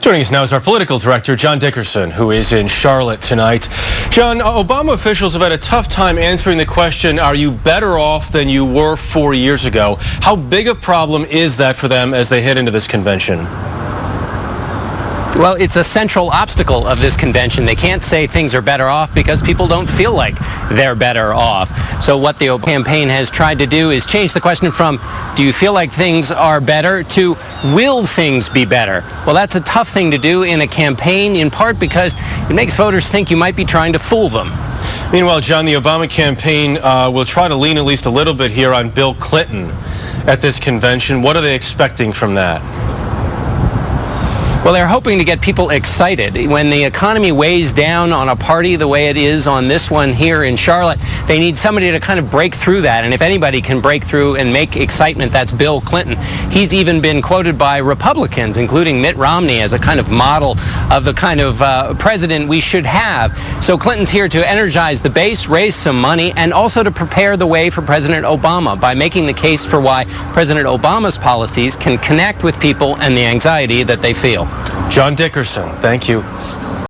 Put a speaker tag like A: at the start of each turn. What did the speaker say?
A: Joining us now is our political director, John Dickerson, who is in Charlotte tonight. John, Obama officials have had a tough time answering the question, are you better off than you were four years ago? How big a problem is that for them as they head into this convention?
B: Well, it's a central obstacle of this convention. They can't say things are better off because people don't feel like they're better off. So what the campaign has tried to do is change the question from do you feel like things are better to will things be better? Well, that's a tough thing to do in a campaign in part because it makes voters think you might be trying to fool them.
A: Meanwhile, John, the Obama campaign uh, will try to lean at least a little bit here on Bill Clinton at this convention. What are they expecting from that?
B: Well, they're hoping to get people excited. When the economy weighs down on a party the way it is on this one here in Charlotte, they need somebody to kind of break through that. And if anybody can break through and make excitement, that's Bill Clinton. He's even been quoted by Republicans, including Mitt Romney, as a kind of model of the kind of uh, president we should have. So Clinton's here to energize the base, raise some money, and also to prepare the way for President Obama by making the case for why President Obama's policies can connect with people and the anxiety that they feel.
A: John Dickerson, thank you.